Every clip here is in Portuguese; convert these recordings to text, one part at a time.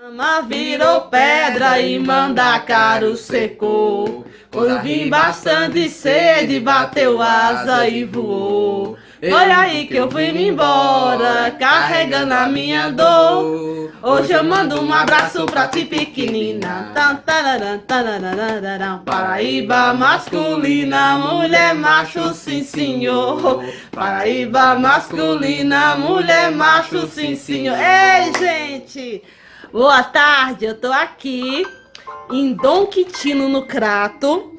Ama virou pedra e manda caro secou. Quando vim bastante sede, bateu asa e voou. Foi aí que eu fui me embora, carregando a minha dor. Hoje eu mando um abraço pra ti pequenina. Paraíba masculina, mulher macho, sim senhor. Paraíba masculina, mulher macho, sim senhor. Ei, gente! Boa tarde, eu tô aqui em Dom Quitino, no Crato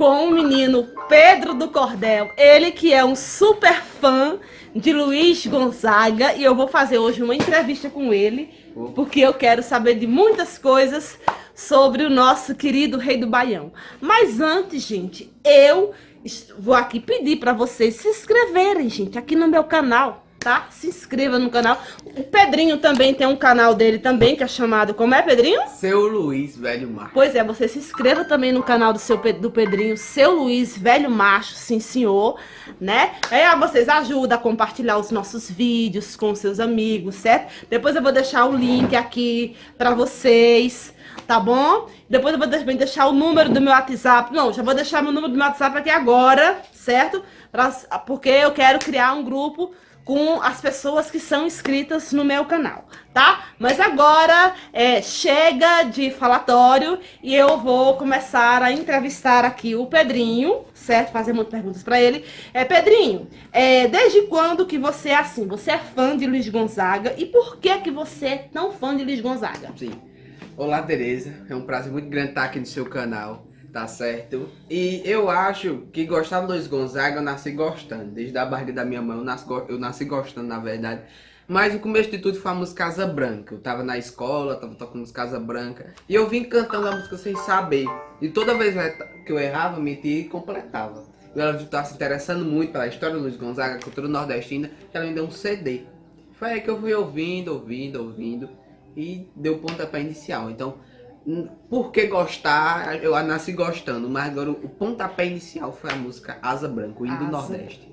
com o menino Pedro do Cordel, ele que é um super fã de Luiz Gonzaga. E eu vou fazer hoje uma entrevista com ele, porque eu quero saber de muitas coisas sobre o nosso querido rei do Baião. Mas antes, gente, eu vou aqui pedir para vocês se inscreverem, gente, aqui no meu canal tá? Se inscreva no canal. O Pedrinho também tem um canal dele também, que é chamado... Como é, Pedrinho? Seu Luiz Velho Macho. Pois é, você se inscreva também no canal do, seu, do Pedrinho, Seu Luiz Velho Macho, sim senhor, né? Aí vocês ajudam a compartilhar os nossos vídeos com seus amigos, certo? Depois eu vou deixar o link aqui pra vocês, tá bom? Depois eu vou também deixar o número do meu WhatsApp. Não, já vou deixar meu número do meu WhatsApp aqui agora, certo? Pra, porque eu quero criar um grupo com as pessoas que são inscritas no meu canal, tá? Mas agora é, chega de falatório e eu vou começar a entrevistar aqui o Pedrinho, certo? Fazer muitas perguntas para ele. É, Pedrinho, é, desde quando que você é assim? Você é fã de Luiz Gonzaga e por que que você é tão fã de Luiz Gonzaga? Sim. Olá, Tereza. É um prazer muito grande estar aqui no seu canal tá certo? E eu acho que gostar do Luiz Gonzaga eu nasci gostando, desde a barriga da minha mãe eu nasci, eu nasci gostando na verdade. Mas o começo de tudo foi a música Casa Branca. Eu tava na escola, tava tocando música Casa Branca. E eu vim cantando a música sem saber. E toda vez que eu errava, mentia e completava. E ela estava se interessando muito pela história do Luiz Gonzaga, cultura nordestina, que ela me deu um CD. Foi aí que eu fui ouvindo, ouvindo, ouvindo. E deu o pontapé inicial. Então, por que gostar, eu nasci gostando, mas agora o pontapé inicial foi a música Asa Branca, o hino do Nordeste.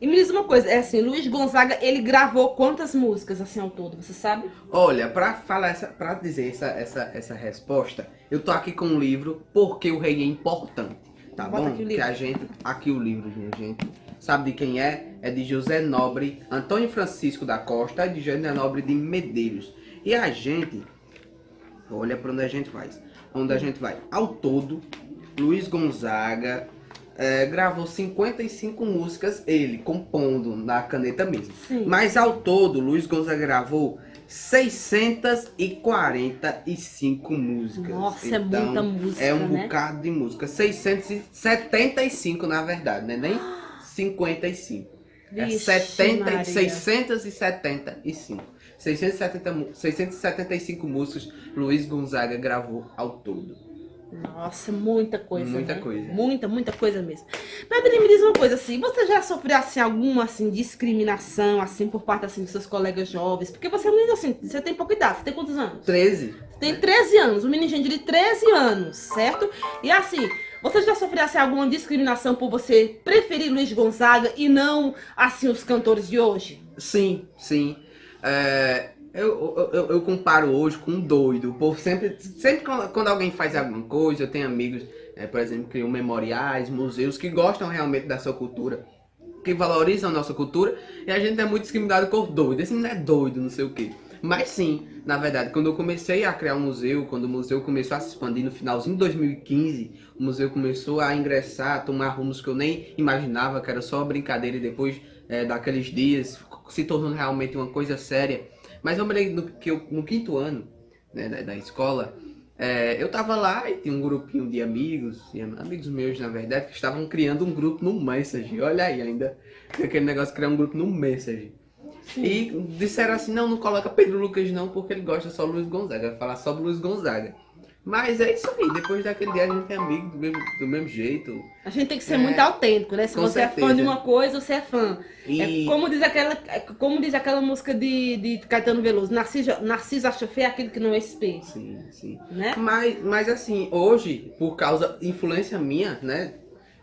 E me diz uma coisa, é assim, Luiz Gonzaga, ele gravou quantas músicas assim ao todo, você sabe? Olha, pra falar essa, pra dizer essa, essa, essa resposta, eu tô aqui com um livro, Porque o Rei é Importante, tá Bota bom? Que a gente, aqui o livro, minha gente, sabe de quem é? É de José Nobre, Antônio Francisco da Costa e de José Nobre de Medeiros. E a gente Olha para onde a gente vai. Onde a gente vai. Ao todo, Luiz Gonzaga é, gravou 55 músicas, ele compondo na caneta mesmo. Sim. Mas ao todo, Luiz Gonzaga gravou 645 músicas. Nossa, é então, é muita música, É um né? bocado de música. 675 na verdade, né? Nem 55. Vixe, é 70, Maria. 675. 670, 675 músicas Luiz Gonzaga gravou ao todo. Nossa, muita coisa. Muita né? coisa. Muita, muita coisa mesmo. Pedrinho, me diz uma coisa assim, você já sofreu assim alguma assim discriminação assim por parte assim dos seus colegas jovens? Porque você não assim, você tem pouca idade, você tem quantos anos? 13. Você tem 13 anos, um menino de 13 anos, certo? E assim, você já sofreu assim, alguma discriminação por você preferir Luiz Gonzaga e não assim os cantores de hoje? Sim, sim. É, eu, eu, eu, comparo hoje com um doido. O povo sempre, sempre quando, alguém faz alguma coisa, eu tenho amigos, é, por exemplo, que criam memoriais, museus, que gostam realmente da sua cultura, que valorizam a nossa cultura, e a gente é muito discriminado por doido. Esse não é doido, não sei o quê. Mas sim, na verdade, quando eu comecei a criar um museu, quando o museu começou a se expandir no finalzinho de 2015, o museu começou a ingressar, a tomar rumos que eu nem imaginava, que era só brincadeira e depois é, daqueles dias se tornou realmente uma coisa séria. Mas eu me lembro que eu, no quinto ano né, da, da, escola, é, eu tava lá e tinha um grupinho de amigos, amigos meus na verdade, que estavam criando um grupo no Messenger. Olha aí ainda, aquele negócio de criar um grupo no Messenger. Sim. E disseram assim, não, não coloca Pedro Lucas não, porque ele gosta só do Luiz Gonzaga, vai falar só do Luiz Gonzaga. Mas é isso aí, depois daquele dia a gente é amigo do mesmo, do mesmo jeito. A gente tem que ser é, muito autêntico, né? Se você certeza. é fã de uma coisa, você é fã. E... É como, diz aquela, é como diz aquela música de, de Caetano Veloso, Narciso, Narciso acha feio aquilo que não é espelho. Sim, sim. Né? Mas, mas assim, hoje, por causa, influência minha, né?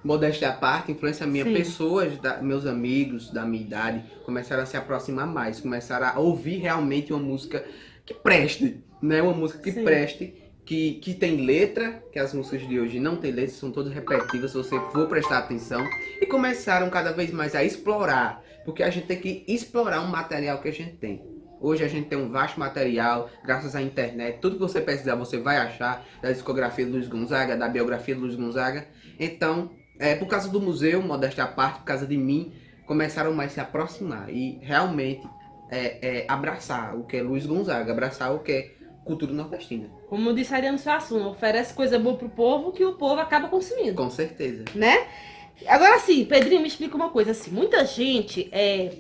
Modéstia à parte, influência minha, Sim. pessoas, da, meus amigos da minha idade, começaram a se aproximar mais, começaram a ouvir realmente uma música que preste, né? Uma música que Sim. preste, que, que tem letra, que as músicas de hoje não tem letra, são todas repetitivas, se você for prestar atenção. E começaram cada vez mais a explorar, porque a gente tem que explorar um material que a gente tem. Hoje a gente tem um vasto material, graças à internet, tudo que você precisar você vai achar, da discografia do Luiz Gonzaga, da biografia do Luiz Gonzaga. Então, é, por causa do museu, modéstia à parte, por causa de mim, começaram mais a se aproximar e realmente é, é, abraçar o que é Luiz Gonzaga, abraçar o que é cultura nordestina. Como disse Ariano Suassuna, oferece coisa boa pro povo que o povo acaba consumindo. Com certeza. né? Agora sim, Pedrinho, me explica uma coisa assim, muita gente é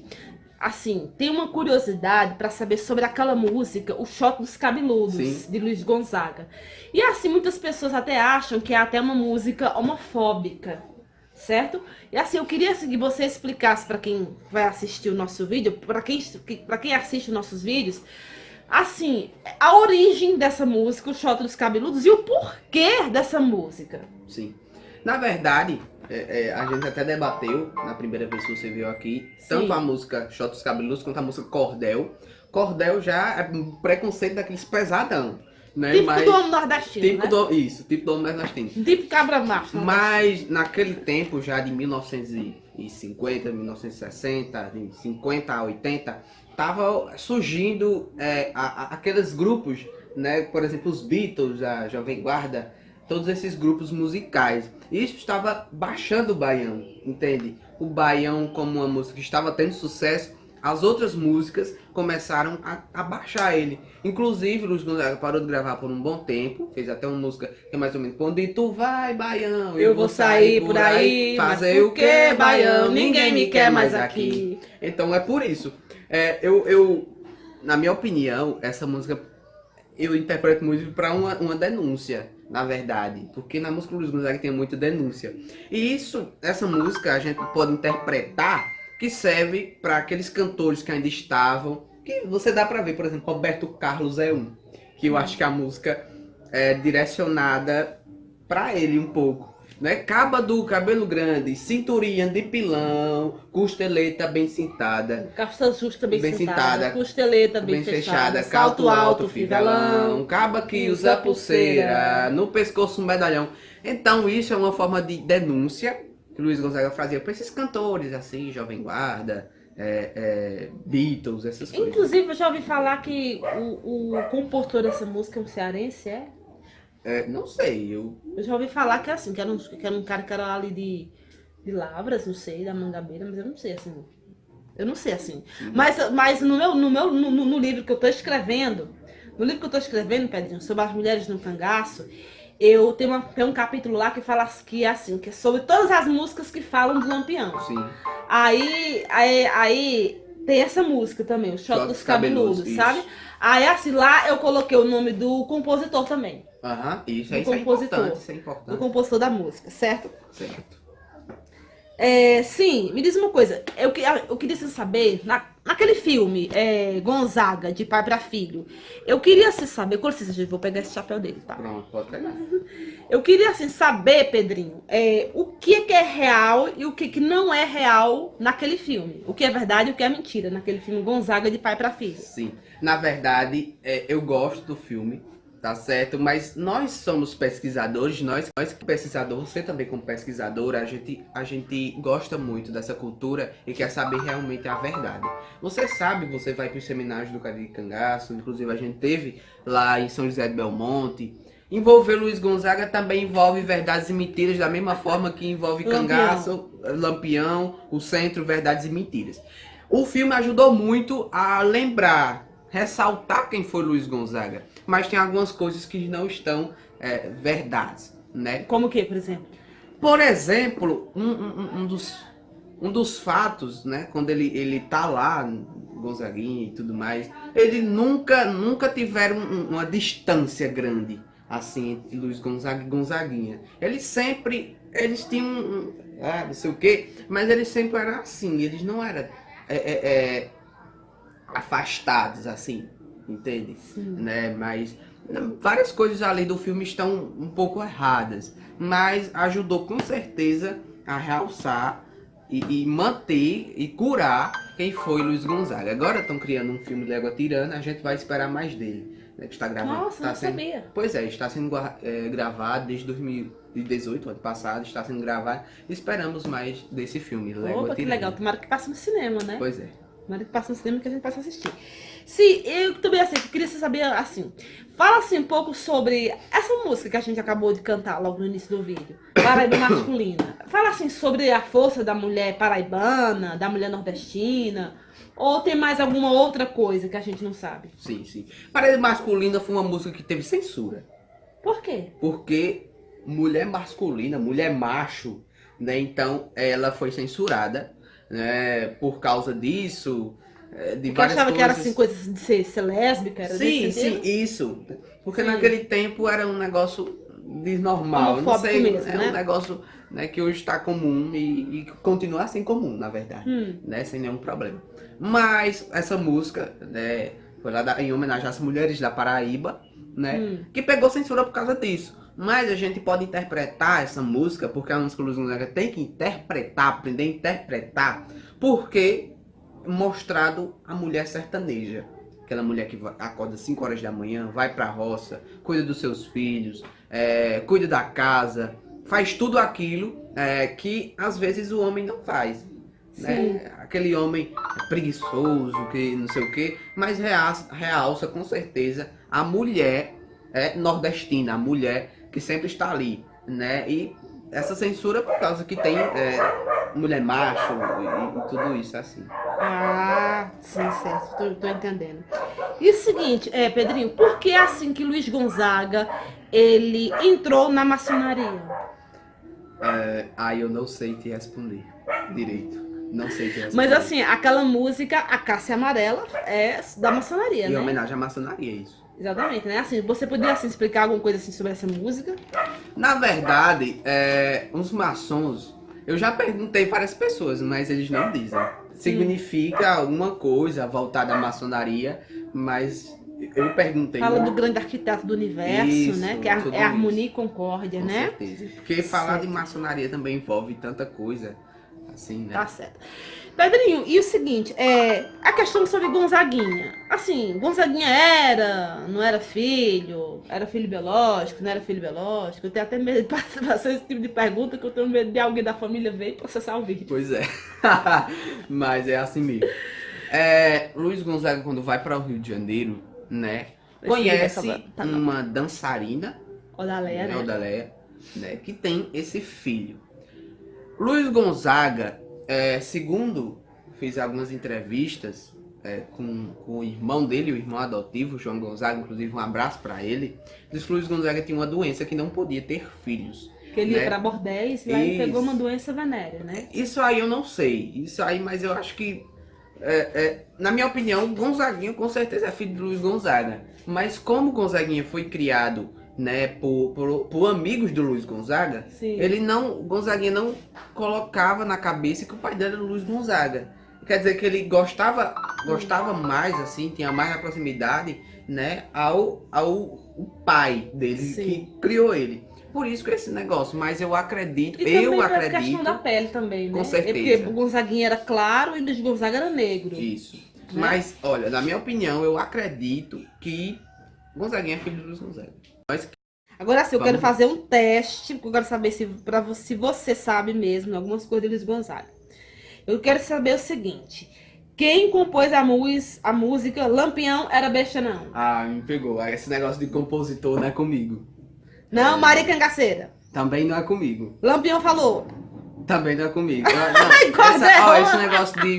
assim, tem uma curiosidade pra saber sobre aquela música, o Choque dos Cabeludos, Sim. de Luiz Gonzaga. E assim, muitas pessoas até acham que é até uma música homofóbica, certo? E assim, eu queria assim, que você explicasse pra quem vai assistir o nosso vídeo, pra quem para quem assiste os nossos vídeos, assim, a origem dessa música, o Choque dos Cabeludos e o porquê dessa música. Sim. Na verdade, é, é, a gente até debateu na primeira vez que você veio aqui, Sim. tanto a música Shot dos Cabeludos quanto a música Cordel. Cordel já é um preconceito daqueles pesadão, né? Típico Mas, do homem nordestino, tipo né? do, isso, tipo do homem nordestino. Tipo cabra macho. né? Mas naquele tempo já de 1950, 1960, de 50 a 80, tava surgindo é, a- a- aqueles grupos, né? Por exemplo, os Beatles, a Jovem Guarda, todos esses grupos musicais. Isso estava baixando o baião, entende? O baião como uma música que estava tendo sucesso, as outras músicas começaram a, a baixar ele. Inclusive, o Luiz Gonzaga parou de gravar por um bom tempo, fez até uma música que é mais ou menos Onde tu vai, baião? Eu vou sair por aí, mas fazer o que, baião? Ninguém me quer mais aqui. Então é por isso. É, eu, eu, na minha opinião, essa música eu interpreto muito para uma, uma denúncia, na verdade. Porque na música do Luiz Gonzaga tem muita denúncia. E isso, essa música a gente pode interpretar que serve para aqueles cantores que ainda estavam. Que você dá para ver, por exemplo, Roberto Carlos é um. Que eu acho que a música é direcionada para ele um pouco. Né? Caba do cabelo grande, cinturinha de pilão, costeleta bem cintada, Calça justa bem, Bem sentada, sentada, costeleta bem, bem fechada, fechada, salto alto, fivelão. caba que usa usa pulseira, pulseira. no pescoço um medalhão. Então isso é uma forma de denúncia que Luiz Gonzaga fazia para esses cantores assim, Jovem Guarda, é, é, Beatles, essas coisas. Inclusive, eu já ouvi falar que o, o compositor dessa música é um cearense, é? É, não sei, eu Eu já ouvi falar que é assim, que era um, que era um cara que era ali de, de Lavras, não sei, da Mangabeira, mas eu não sei assim. Eu não sei assim. Mas, mas no meu, no, meu no, no- no livro que eu tô escrevendo, no livro que eu tô escrevendo, Pedrinho, sobre as mulheres no cangaço, eu tenho uma, tem um capítulo lá que fala que é assim, que é sobre todas as músicas que falam de Lampião. sim. Aí, aí, aí tem essa música também, o Shot dos Cabeludos, isso. sabe? Aí assim, lá eu coloquei o nome do compositor também. Aham, isso, Do isso é compositor. importante, isso é Do importante. compositor da música, certo? Certo. É, sim, me diz uma coisa. Eu, eu queria saber, na, naquele filme, é, Gonzaga, de pai pra filho, eu queria assim, saber, com licença, gente, vou pegar esse chapéu dele, tá? Pronto, pode pegar. Eu queria assim, saber, Pedrinho, é, o que, que é real e o que, que não é real naquele filme. O que é verdade e o que é mentira naquele filme Gonzaga de pai pra filho. Sim. Na verdade, é, eu gosto do filme, tá certo? Mas nós somos pesquisadores, nós, nós pesquisadores, você também como pesquisador, a gente, a gente gosta muito dessa cultura e quer saber realmente a verdade. Você sabe, você vai para os seminários do Cadê de Cangaço, inclusive a gente teve lá em São José de Belmonte. Envolver Luiz Gonzaga também envolve verdades e mentiras, da mesma forma que envolve Lampião. Cangaço, Lampião, o Centro, Verdades e Mentiras. O filme ajudou muito a lembrar, ressaltar quem foi Luiz Gonzaga. Mas tem algumas coisas que não estão é, verdades, né? Como que, por exemplo? Por exemplo, um, um- um dos, um dos fatos, né? Quando ele, ele tá lá, Gonzaguinha e tudo mais, ele nunca, nunca tiveram um- uma distância grande, assim, entre Luiz Gonzaga e Gonzaguinha. Eles sempre, eles tinham, ah, não sei o quê, mas eles sempre eram assim, eles não eram é, é, é, afastados, assim, entende? Sim. né? Mas várias coisas ali do filme estão um pouco erradas, mas ajudou com certeza a realçar e, e, manter e curar quem foi Luiz Gonzaga. Agora estão criando um filme Légua Tirana, a gente vai esperar mais dele. Né, que está gravando. Nossa, está não sendo, sabia. Pois é, está sendo é, gravado desde 2018, ano passado, está sendo gravado. Esperamos mais desse filme, Légua Opa, que legal. Tomara que passe no cinema, né? Pois é. Tomara que passe no cinema que a gente possa assistir. Sim, eu também assim, eu queria saber assim. Fala assim um pouco sobre essa música que a gente acabou de cantar logo no início do vídeo. Paraíba masculina. Fala assim sobre a força da mulher paraibana, da mulher nordestina. Ou tem mais alguma outra coisa que a gente não sabe? Sim, sim. Paraíba masculina foi uma música que teve censura. Por quê? Porque mulher masculina, mulher macho, né? Então ela foi censurada, né? Por causa disso. É, de Porque achava coisas. que era assim, coisas de ser, ser lésbica, era Sim, sim, sentido? isso. Porque Sim. naquele tempo era um negócio desnormal. Não sei, mesmo, é né? um negócio né, que hoje está comum e, e continua assim comum, na verdade. Hum. Né, sem nenhum problema. Mas essa música, né, foi lá da- em homenagem às mulheres da Paraíba, né? Hum. Que pegou censura por causa disso. Mas a gente pode interpretar essa música, porque a música Luz tem que interpretar, aprender a interpretar, porque mostrado a mulher sertaneja. Aquela mulher que acorda 5 horas da manhã, vai pra roça, cuida dos seus filhos, é, cuida da casa, faz tudo aquilo é, que às vezes o homem não faz. Né? Aquele homem preguiçoso, que não sei o que, mas realça, realça com certeza a mulher é, nordestina, a mulher que sempre está ali, né? E essa censura por causa que tem é, mulher macho e, e tudo isso assim. Ah, sim, certo. Tô, tô entendendo. E o seguinte, é, Pedrinho, por que assim que Luiz Gonzaga ele entrou na maçonaria? É, aí eu não sei te responder direito. Não sei te responder. Mas assim, aquela música, a Cássia Amarela, é da maçonaria, Em né? homenagem à maçonaria, isso. Exatamente, né? Assim, você poderia assim, explicar alguma coisa assim sobre essa música? Na verdade, é, os maçons, eu já perguntei para as pessoas, mas eles não dizem. Significa alguma coisa voltada à maçonaria, mas eu perguntei. Fala do grande arquiteto do universo, Isso, né? Que é, é harmonia e concórdia, Com né? certeza. Porque falar de maçonaria também envolve tanta coisa, assim, né? Tá certo. Pedrinho, e o seguinte, é, a questão sobre Gonzaguinha. Assim, Gonzaguinha era, não era filho, era filho biológico, não era filho biológico. Eu tenho até medo de fazer esse tipo de pergunta, que eu tenho medo de alguém da família ver e processar o vídeo. Pois é. Mas é assim mesmo. É, Luiz Gonzaga, quando vai para o Rio de Janeiro, né? Esse Conhece é tá, uma dançarina Odaléia, né, né? Odaléia, né, que tem esse filho. Luiz Gonzaga, é, segundo fiz algumas entrevistas é, com, com o irmão dele, o irmão adotivo, João Gonzaga, inclusive um abraço para ele, disse que Luiz Gonzaga tinha uma doença que não podia ter filhos. Que ele ia né? pra bordéis e Isso. pegou uma doença venérea, né? Isso aí eu não sei, isso aí, mas eu acho que, é, é, na minha opinião, Gonzaguinha com certeza é filho de Luiz Gonzaga. Mas como Gonzaguinha foi criado né, por, por, por amigos do Luiz Gonzaga, Sim. ele não, Gonzaguinha não colocava na cabeça que o pai dele era Luiz Gonzaga. Quer dizer que ele gostava, gostava mais, assim, tinha mais a proximidade, né, ao, ao pai dele Sim. que criou ele. Por isso que esse negócio, mas eu acredito, E eu acredito. questão da pele também, né? Com É certeza. porque o Gonzaguinha era claro e o Luiz Gonzaga era negro. Isso. Né? Mas, olha, na minha opinião, eu acredito que Gonzaguinha é filho do Luiz Gonzaga. Agora sim, eu Vamos quero fazer um teste, porque eu quero saber se, pra, se você sabe mesmo algumas coisas de Luiz Gonzaga. Eu quero saber o seguinte: quem compôs a, mus, a música Lampião era besta, não? ah, me pegou. Ah, Esse negócio de compositor não é comigo. Não, É. Maria Cangaceira. Também não é comigo. Lampião falou. Também não é comigo. Não, essa- ó, esse negócio de,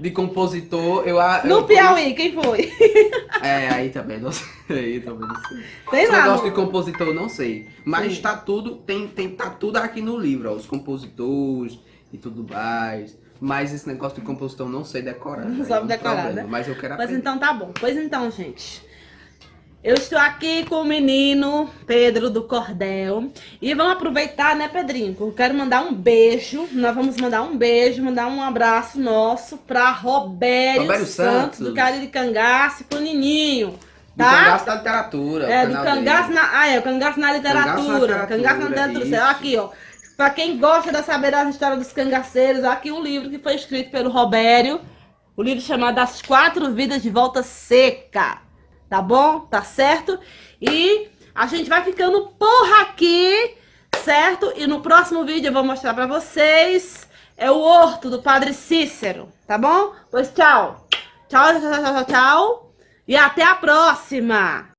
de compositor, eu a- eu No Piauí, quem foi? É, aí também não sei. Aí também não sei. Sei Esse lá. negócio no- de compositor eu não sei. Mas Sim. tá tudo, tem, tem, tá tudo aqui no livro, ó, os compositores e tudo mais. Mas esse negócio de compositor eu não sei decorar. Não sabe é um decorar, né? Mas eu quero Mas aprender. então tá bom. Pois então, gente. Eu estou aqui com o menino Pedro do Cordel. E vamos aproveitar, né, Pedrinho? Eu quero mandar um beijo. Nós vamos mandar um beijo, mandar um abraço nosso pra Robério, Robério Santos, Santos. do Cariri Cangaço e pro Nininho. Do Tá? cangaço da literatura. É, do cangaço dele. na. Ah, é, o cangaço na literatura. Cangaço na Cangaço literatura, isso. Aqui, ó. Pra quem gosta de saber das histórias dos cangaceiros, aqui um livro que foi escrito pelo Robério. O livro chamado As Quatro Vidas de Volta Seca. Tá bom? Tá certo? E a gente vai ficando por aqui, certo? E no próximo vídeo eu vou mostrar pra vocês é o horto do Padre Cícero, tá bom? Pois tchau. Tchau, tchau, tchau, tchau, tchau. E até a próxima.